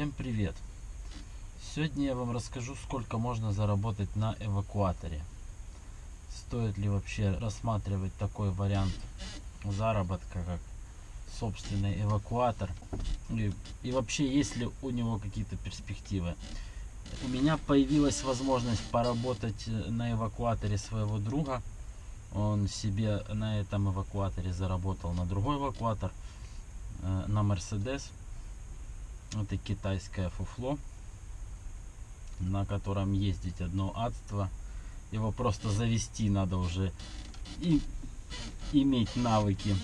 Всем привет! Сегодня я вам расскажу, сколько можно заработать на эвакуаторе. Стоит ли вообще рассматривать такой вариант заработка, как собственный эвакуатор. И, и вообще, есть ли у него какие-то перспективы. У меня появилась возможность поработать на эвакуаторе своего друга. Он себе на этом эвакуаторе заработал на другой эвакуатор, э, на Мерседес. Это китайское фуфло, на котором ездить одно адство. Его просто завести надо уже и иметь навыки.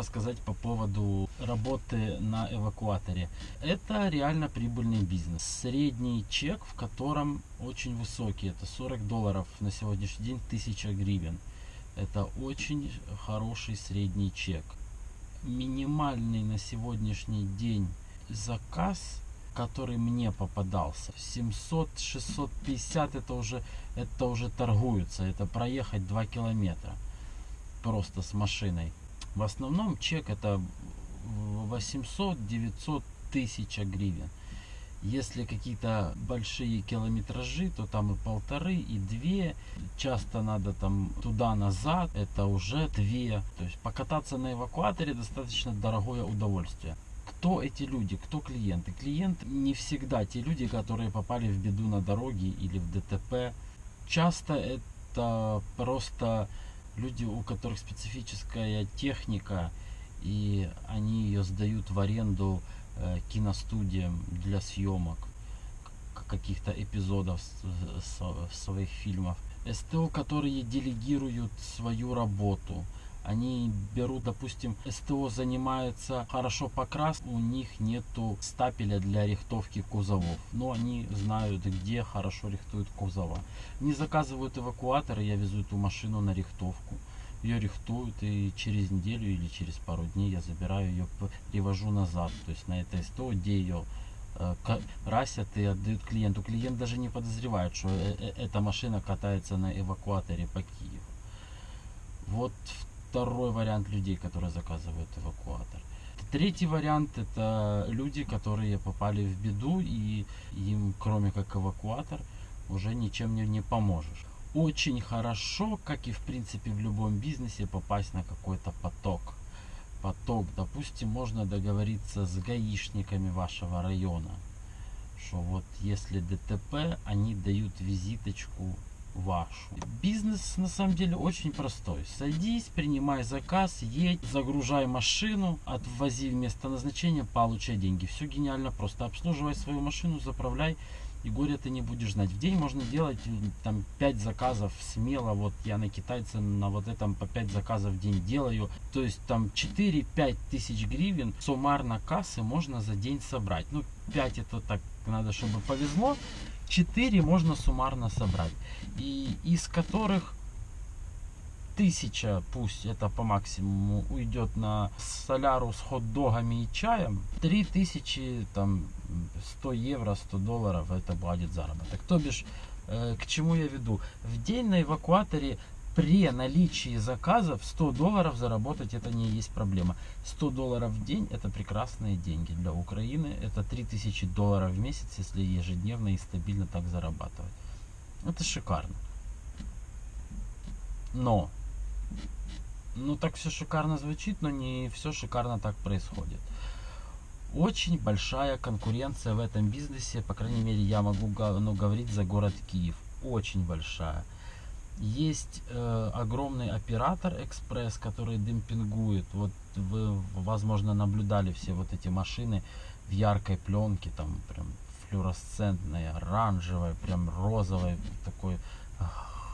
Рассказать по поводу работы на эвакуаторе. Это реально прибыльный бизнес. Средний чек, в котором очень высокий, это 40 долларов на сегодняшний день, 1000 гривен. Это очень хороший средний чек. Минимальный на сегодняшний день заказ который мне попадался 700 650 это уже это уже торгуются это проехать 2 километра просто с машиной в основном чек это 800-900 тысяч гривен. Если какие-то большие километражи, то там и полторы, и две. Часто надо там туда-назад, это уже две. То есть покататься на эвакуаторе достаточно дорогое удовольствие. Кто эти люди, кто клиенты? Клиент не всегда те люди, которые попали в беду на дороге или в ДТП. Часто это просто люди, у которых специфическая техника, и они ее сдают в аренду э, киностудиям для съемок каких-то эпизодов своих фильмов. СТО, которые делегируют свою работу. Они берут, допустим, СТО занимается хорошо покрас, у них нету стапеля для рихтовки кузовов. Но они знают, где хорошо рихтуют кузова. Не заказывают эвакуаторы, я везу эту машину на рихтовку. Ее рихтуют и через неделю или через пару дней я забираю ее, привожу назад. То есть на это СТО, где ее э, красят и отдают клиенту. Клиент даже не подозревает, что э -э эта машина катается на эвакуаторе по Киеву. Вот второй вариант людей, которые заказывают эвакуатор. Третий вариант это люди, которые попали в беду и им кроме как эвакуатор уже ничем не, не поможешь. Очень хорошо, как и в принципе в любом бизнесе, попасть на какой-то поток. Поток, допустим, можно договориться с гаишниками вашего района, что вот если ДТП, они дают визиточку вашу. Бизнес на самом деле очень простой. Садись, принимай заказ, едь, загружай машину, отвози в место назначения, получай деньги. Все гениально просто. Обслуживай свою машину, заправляй и горя ты не будешь знать. В день можно делать там 5 заказов смело. Вот я на китайце на вот этом по 5 заказов в день делаю. То есть там 4-5 тысяч гривен суммарно кассы можно за день собрать. Ну 5 это так надо, чтобы повезло. 4 можно суммарно собрать. И из которых тысяча, пусть это по максимуму, уйдет на соляру с хот-догами и чаем, 3000, там, 100 евро, 100 долларов, это будет заработок. То бишь, Э, К чему я веду? В день на эвакуаторе при наличии заказов 100 долларов заработать это не есть проблема. 100 долларов в день это прекрасные деньги для Украины. Это 3000 долларов в месяц, если ежедневно и стабильно так зарабатывать. Это шикарно. Но, ну так все шикарно звучит, но не все шикарно так происходит. Очень большая конкуренция в этом бизнесе, по крайней мере я могу ну, говорить за город Киев. Очень большая. Есть э, огромный оператор Экспресс, который демпингует. Вот вы, возможно, наблюдали все вот эти машины в яркой пленке, там прям флюоресцентной, оранжевой, прям розовой, такой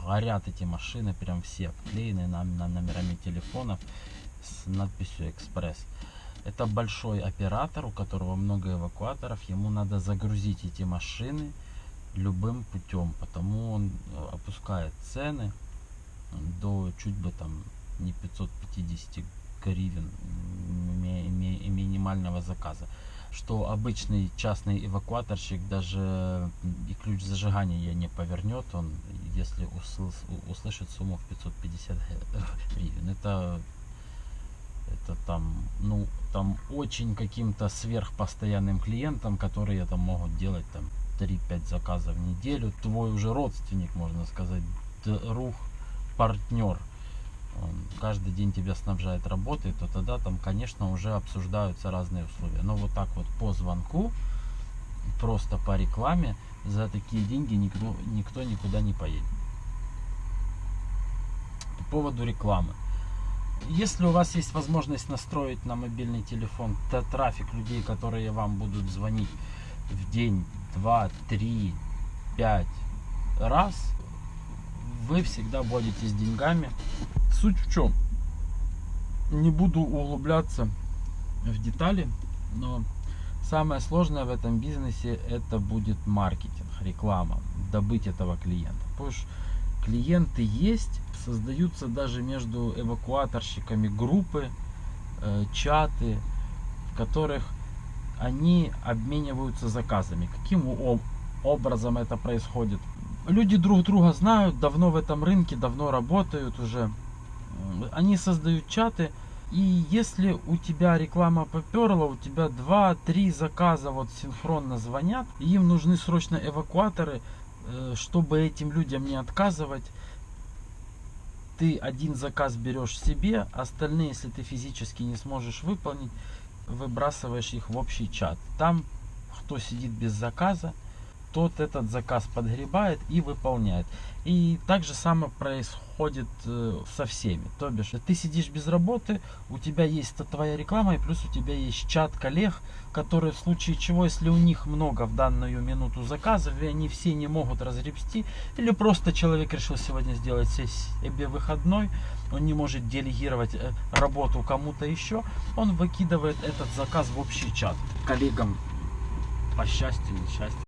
горят эти машины, прям все обклеены на, на номерами телефонов с надписью Экспресс. Это большой оператор, у которого много эвакуаторов, ему надо загрузить эти машины любым путем, потому он э, опускает цены до чуть бы там не 550 гривен ми- ми- минимального заказа. Что обычный частный эвакуаторщик даже и ключ зажигания не повернет он если усл- услышит сумму в 550 гривен. Это это там ну там очень каким-то сверхпостоянным клиентам которые там могут делать там 3-5 заказов в неделю твой уже родственник можно сказать друг партнер он каждый день тебя снабжает работой, то тогда там, конечно, уже обсуждаются разные условия. Но вот так вот по звонку, просто по рекламе, за такие деньги никто, никто никуда не поедет. По поводу рекламы. Если у вас есть возможность настроить на мобильный телефон трафик людей, которые вам будут звонить в день, два, три, пять раз, вы всегда будете с деньгами. Суть в чем? Не буду углубляться в детали, но самое сложное в этом бизнесе это будет маркетинг, реклама, добыть этого клиента. Потому что клиенты есть, создаются даже между эвакуаторщиками группы, э, чаты, в которых они обмениваются заказами. Каким образом это происходит? Люди друг друга знают, давно в этом рынке, давно работают уже. Они создают чаты, и если у тебя реклама поперла, у тебя 2-3 заказа вот синхронно звонят, и им нужны срочно эвакуаторы, э, чтобы этим людям не отказывать, ты один заказ берешь себе, остальные, если ты физически не сможешь выполнить, выбрасываешь их в общий чат. Там, кто сидит без заказа, тот этот заказ подгребает и выполняет. И так же самое происходит э, со всеми. То бишь, ты сидишь без работы, у тебя есть твоя реклама, и плюс у тебя есть чат коллег, которые в случае чего, если у них много в данную минуту заказов, и они все не могут разгребсти, или просто человек решил сегодня сделать се- себе выходной, он не может делегировать э, работу кому-то еще, он выкидывает этот заказ в общий чат коллегам по счастью, несчастью.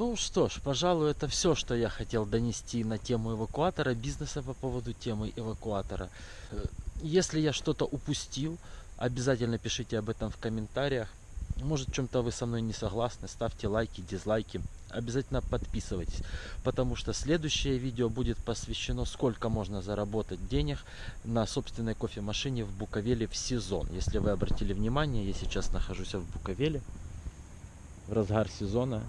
Ну что ж, пожалуй, это все, что я хотел донести на тему эвакуатора, бизнеса по поводу темы эвакуатора. Э, Если я что-то упустил, обязательно пишите об этом в комментариях. Может, чем-то вы со мной не согласны, ставьте лайки, дизлайки. Обязательно подписывайтесь, потому что следующее видео будет посвящено, сколько можно заработать денег на собственной кофемашине в Буковеле в сезон. Если вы обратили внимание, я сейчас нахожусь в Буковеле в разгар сезона.